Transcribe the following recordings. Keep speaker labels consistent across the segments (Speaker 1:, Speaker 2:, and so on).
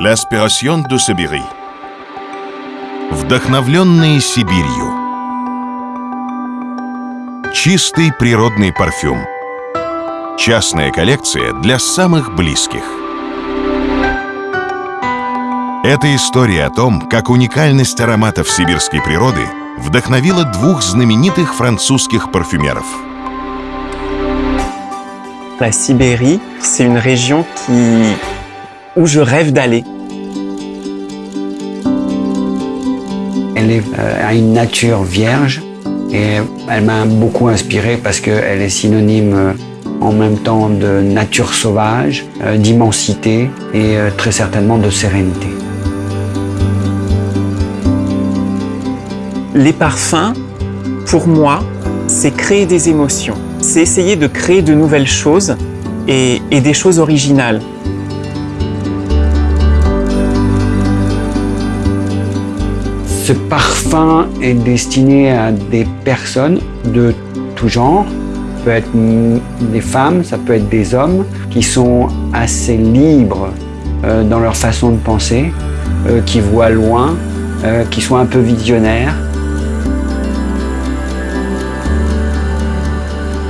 Speaker 1: L'Aspiration du Sibiri. Вдохновленные Сибирью. Чистый природный парфюм. Частная коллекция для самых близких. Это история о том, как уникальность ароматов сибирской природы вдохновила двух знаменитых французских парфюмеров.
Speaker 2: La Sibérie, c'est une région qui... où je rêve d'aller.
Speaker 3: Elle est, euh, a une nature vierge et elle m'a beaucoup inspiré parce qu'elle est synonyme euh, en même temps de nature sauvage, euh, d'immensité et très certainement de sérénité.
Speaker 2: Les parfums, pour moi, c'est créer des émotions. C'est essayer de créer de nouvelles choses et, et des choses originales.
Speaker 3: Ce parfum est destiné à des personnes de tout genre. Ça peut être des femmes, ça peut être des hommes qui sont assez libres euh, dans leur façon de penser, euh, qui voient loin, euh, qui sont un peu visionnaires.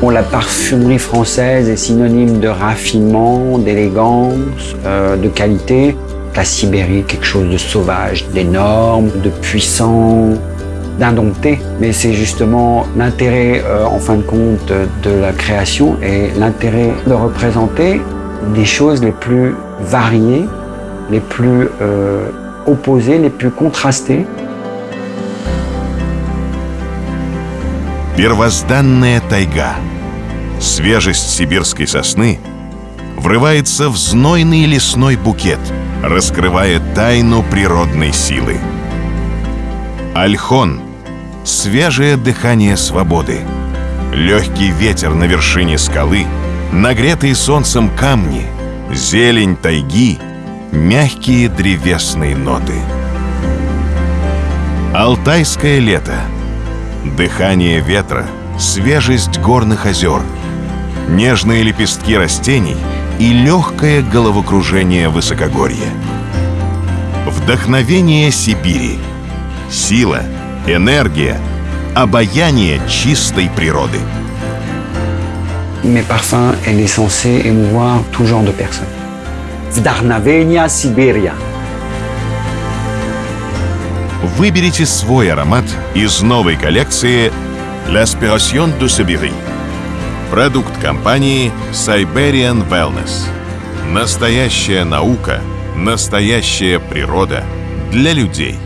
Speaker 3: Bon, la parfumerie française est synonyme de raffinement, d'élégance, de qualité La Sibérie, quelque chose de sauvage, d'énorme, de puissant, d'indompté. Mais c'est justement l'intérêt, euh, en fin de compte, de la création et l'intérêt de représenter des choses les plus variées, les plus euh, opposées, les plus contrastées.
Speaker 1: Первозданная тайга. Свежесть сибирской сосны врывается в знойный лесной букет, Раскрывая тайну природной силы. Альхон — свежее дыхание свободы, легкий ветер на вершине скалы, нагретые солнцем камни, зелень тайги, мягкие древесные ноты. Алтайское лето — дыхание ветра, свежесть горных озер, нежные лепестки растений и легкое головокружение высокогорья. Вдохновение Сибири, сила, энергия, обаяние чистой природы.
Speaker 3: Mes parfums, elle est censée émouvoir tout genre de personnes. Vdarnavenia Siberia.
Speaker 1: Выберите свой аромат из новой коллекции L'Aspiration du Sibiri. Продукт компании Siberian Wellness. Настоящая наука, настоящая природа для людей.